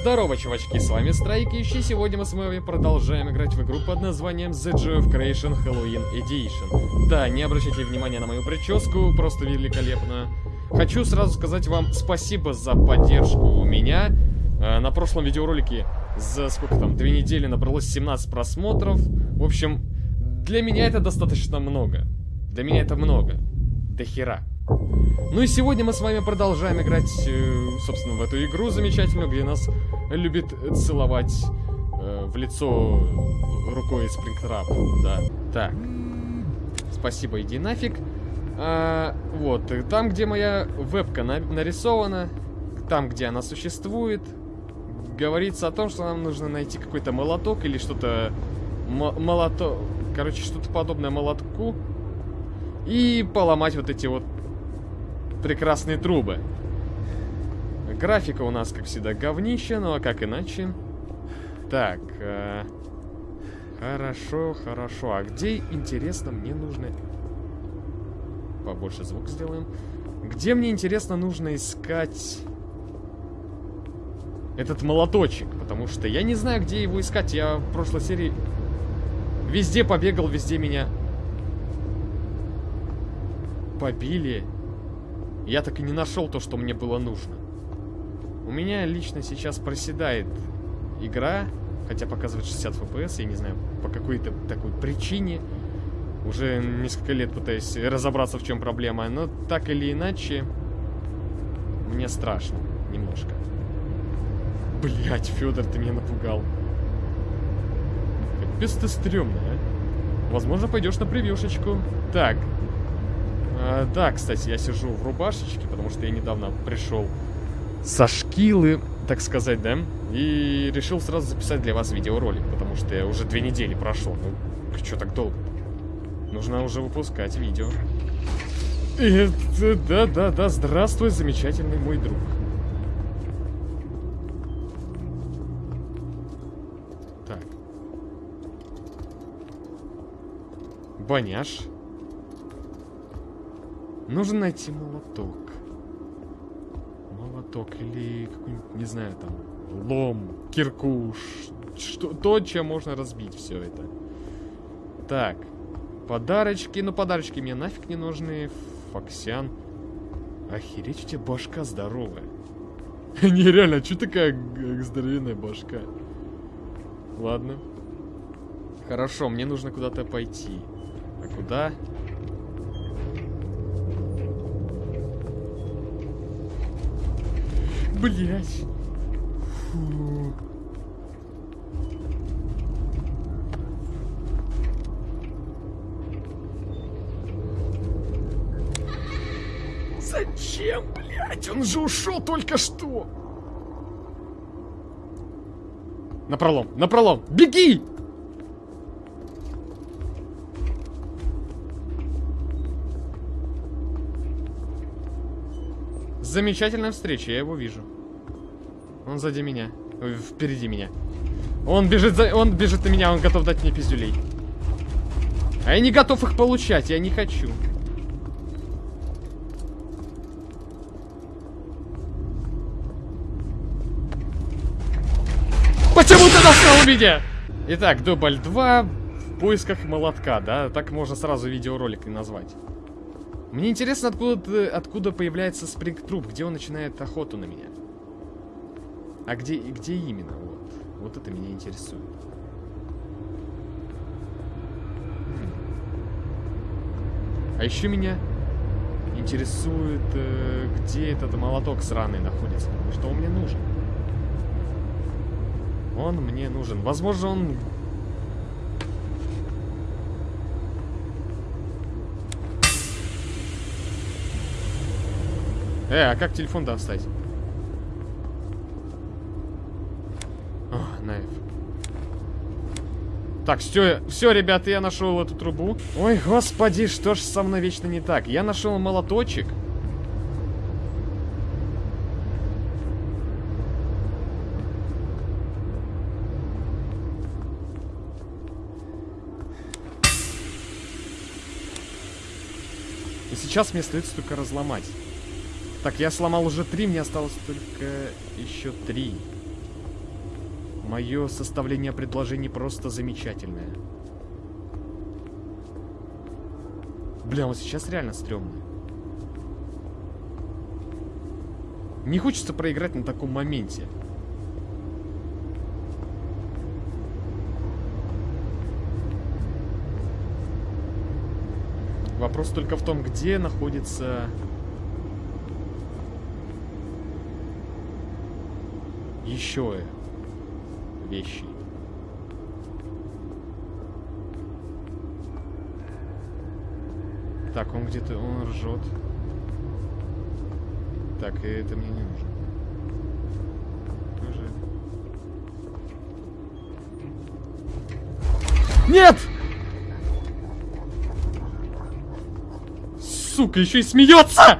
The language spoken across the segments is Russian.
Здорово, чувачки, с вами Страйкищ, и сегодня мы с вами продолжаем играть в игру под названием The Joy of Creation Halloween Edition. Да, не обращайте внимания на мою прическу, просто великолепно. Хочу сразу сказать вам спасибо за поддержку меня. Э, на прошлом видеоролике за сколько там, две недели набралось 17 просмотров. В общем, для меня это достаточно много. Для меня это много. До хера. Ну и сегодня мы с вами продолжаем играть, э, собственно, в эту игру замечательную, где нас любит целовать э, в лицо рукой Спрингтрап, да. Так. Спасибо, иди нафиг. А, вот, там, где моя вебка на нарисована, там, где она существует, говорится о том, что нам нужно найти какой-то молоток или что-то... Молоток... Короче, что-то подобное молотку. И поломать вот эти вот прекрасные трубы. Графика у нас, как всегда, говнище, но как иначе? Так, э, хорошо, хорошо. А где, интересно, мне нужно... Побольше звук сделаем. Где мне, интересно, нужно искать этот молоточек? Потому что я не знаю, где его искать. Я в прошлой серии везде побегал, везде меня побили. Я так и не нашел то, что мне было нужно. У меня лично сейчас проседает игра, хотя показывает 60 FPS, я не знаю, по какой-то такой причине. Уже несколько лет пытаюсь разобраться, в чем проблема, но так или иначе, мне страшно немножко. Блять, Федор, ты меня напугал. Капец ты стрёмный, а. Возможно, пойдешь на превьюшечку. Так, а, да, кстати, я сижу в рубашечке, потому что я недавно пришел со шкилы, так сказать, да? И решил сразу записать для вас видеоролик, потому что уже две недели прошел. Ну, что так долго? Нужно уже выпускать видео. Да-да-да, здравствуй, замечательный мой друг. Так. Баняш. Нужно найти молоток. Молоток или какой-нибудь, не знаю, там, лом, киркуш. Что, то, чем можно разбить все это. Так. Подарочки. Ну, подарочки мне нафиг не нужны. Фоксян. Охереть, у тебя башка здоровая. Нереально, а что такая здоровенная башка? Ладно. Хорошо, мне нужно куда-то пойти. А куда? Блять. Зачем, блять? Он же ушел только что. На пролом, на пролом. Беги! Замечательная встреча, я его вижу. Он сзади меня. Ой, впереди меня. Он бежит за... Он бежит на меня, он готов дать мне пиздюлей. А я не готов их получать, я не хочу. Почему ты достал меня? Итак, дубль 2 в поисках молотка, да? Так можно сразу видеоролик и назвать. Мне интересно, откуда, откуда появляется спрингтруп, где он начинает охоту на меня. А где, где именно? Вот. вот это меня интересует. А еще меня интересует, э, где этот молоток сраный находится, что он мне нужен. Он мне нужен. Возможно, он Э, а как телефон достать? О, нафиг. Так, все, все, ребята, я нашел эту трубу. Ой, господи, что ж со мной вечно не так? Я нашел молоточек. И сейчас мне следует только разломать. Так, я сломал уже три, мне осталось только еще три. Мое составление предложений просто замечательное. Бля, вот сейчас реально стрёмно. Не хочется проиграть на таком моменте. Вопрос только в том, где находится... Еще вещи. Так, он где-то, он ржет. Так, и это мне не нужно. Тоже. Нет! Сука, еще и смеется!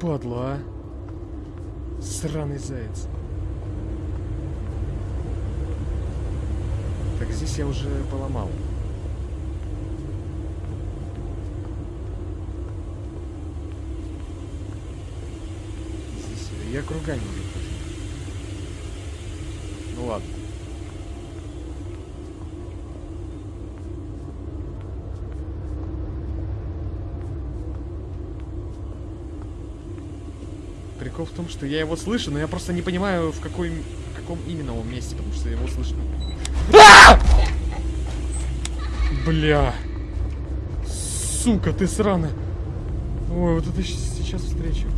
Падла, а. Сраный заяц. Так, здесь я уже поломал. Здесь я кругами буду Ну ладно. Прикол в том, что я его слышу, но я просто не понимаю, в какой, в каком именно он месте, потому что его слышно. Бля. Сука, ты сраная. Ой, вот это сейчас встречу.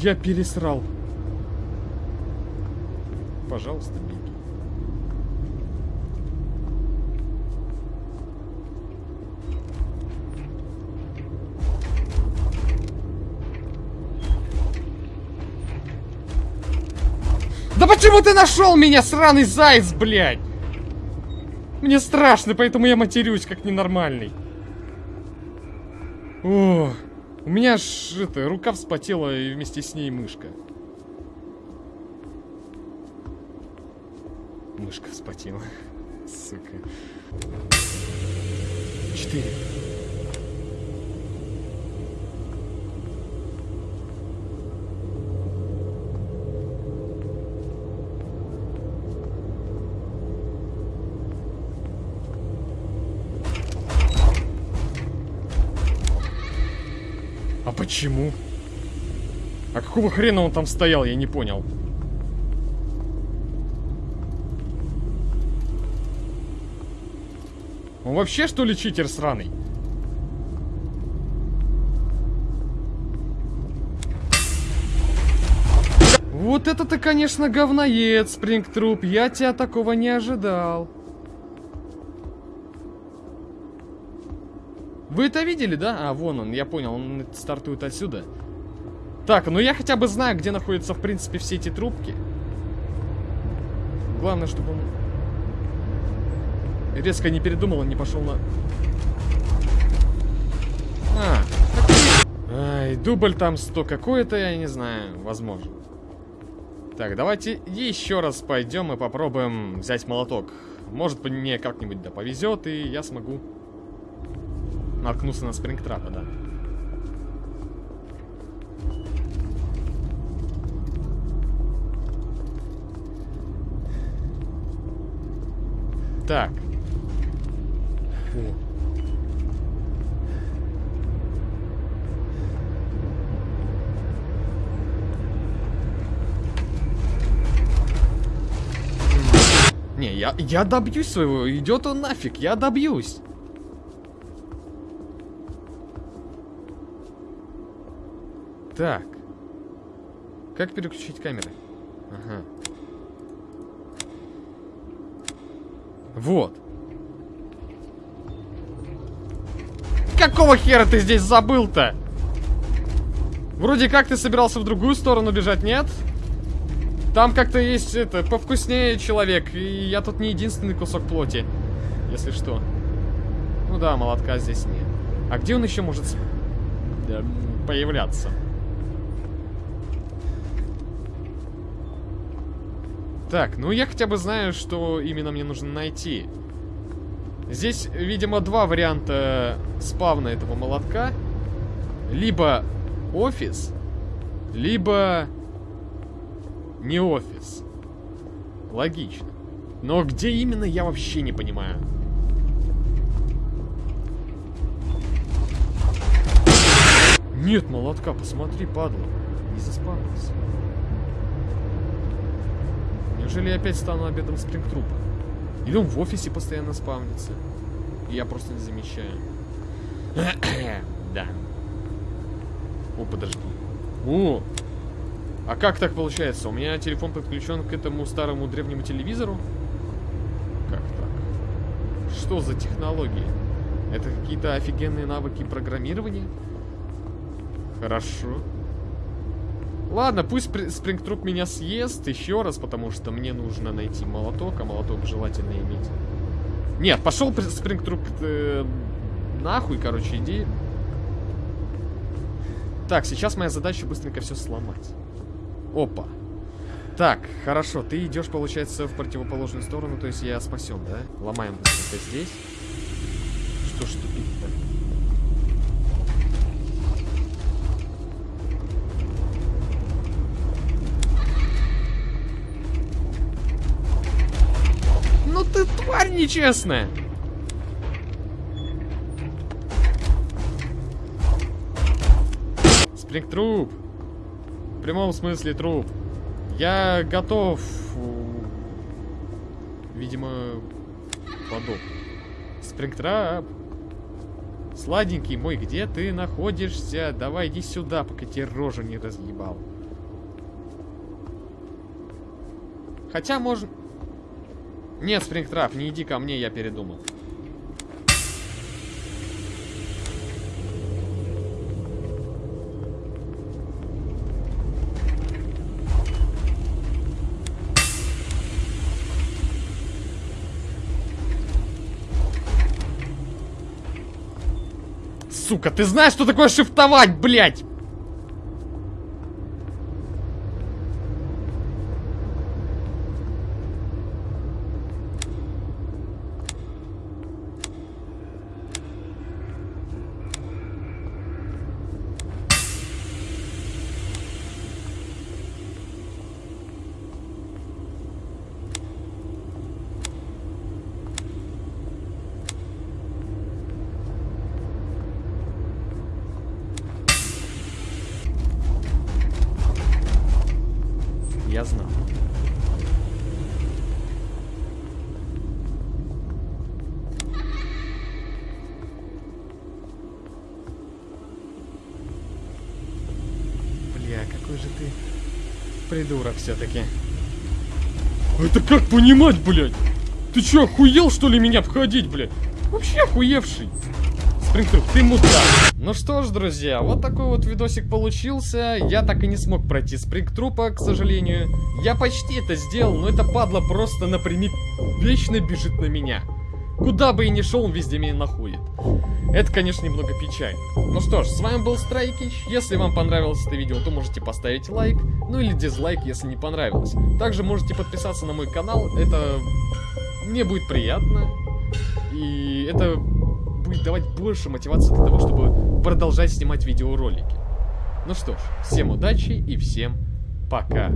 Я пересрал. Пожалуйста, беги. Да почему ты нашел меня, сраный заяц, блядь? Мне страшно, поэтому я матерюсь, как ненормальный. О, у меня ж это, рука вспотела и вместе с ней мышка. Мышка вспотела. Сука. Четыре. Почему? А какого хрена он там стоял, я не понял. Он вообще, что ли, читер сраный? Вот это ты, конечно, говноед, Спрингтруп. Я тебя такого не ожидал. Вы это видели, да? А, вон он, я понял, он стартует отсюда. Так, ну я хотя бы знаю, где находятся, в принципе, все эти трубки. Главное, чтобы он резко не передумал, он не пошел на... А, Ай, дубль там 100 какой-то, я не знаю, возможно. Так, давайте еще раз пойдем и попробуем взять молоток. Может, мне как-нибудь да повезет, и я смогу Наткнулся на спрингтрапа, да. Так. Фу. Не, я, я добьюсь своего. Идет он нафиг, я добьюсь. Так. Как переключить камеры? Ага. Вот. Какого хера ты здесь забыл-то? Вроде как ты собирался в другую сторону бежать, нет? Там как-то есть, это, повкуснее человек. И я тут не единственный кусок плоти. Если что. Ну да, молотка здесь нет. А где он еще может появляться? Так, ну я хотя бы знаю, что именно мне нужно найти. Здесь, видимо, два варианта спавна этого молотка. либо офис, либо не офис. Логично. Но где именно, я вообще не понимаю. Нет молотка, посмотри, падла. Не заспавнился. Неужели я опять стану обедом спрингтрупа? Или он в офисе постоянно спавнится? И я просто не замечаю. да. О, подожди. О! А как так получается? У меня телефон подключен к этому старому древнему телевизору? Как так? Что за технологии? Это какие-то офигенные навыки программирования? Хорошо. Ладно, пусть Спрингтруп меня съест еще раз, потому что мне нужно найти молоток, а молоток желательно иметь. Нет, пошел Спрингтруп э, нахуй, короче, иди. Так, сейчас моя задача быстренько все сломать. Опа. Так, хорошо, ты идешь, получается, в противоположную сторону, то есть я спасен, да? Ломаем быстренько здесь. Что ж тупить-то? Тварь нечестная! Спрингтруп! В прямом смысле труп. Я готов... Видимо, подох. Спрингтрап. Сладенький мой, где ты находишься? Давай иди сюда, пока тебе рожу не разъебал. Хотя можно... Нет, Спрингтрап, не иди ко мне, я передумал. Сука, ты знаешь, что такое шифтовать, блядь? я знал. Бля, какой же ты придурок все-таки. Это как понимать, блядь? Ты что, охуел, что ли, меня обходить, блядь? Вообще охуевший. Спрингтруп, ты мудак. Ну что ж, друзья, вот такой вот видосик получился. Я так и не смог пройти Спрингтрупа, к сожалению. Я почти это сделал, но это падла просто напрямик вечно бежит на меня. Куда бы и ни шел, он везде меня находит. Это, конечно, немного печально. Ну что ж, с вами был Страйкич. Если вам понравилось это видео, то можете поставить лайк, ну или дизлайк, если не понравилось. Также можете подписаться на мой канал, это мне будет приятно. И это будет давать больше мотивации для того, чтобы продолжать снимать видеоролики. Ну что ж, всем удачи и всем пока.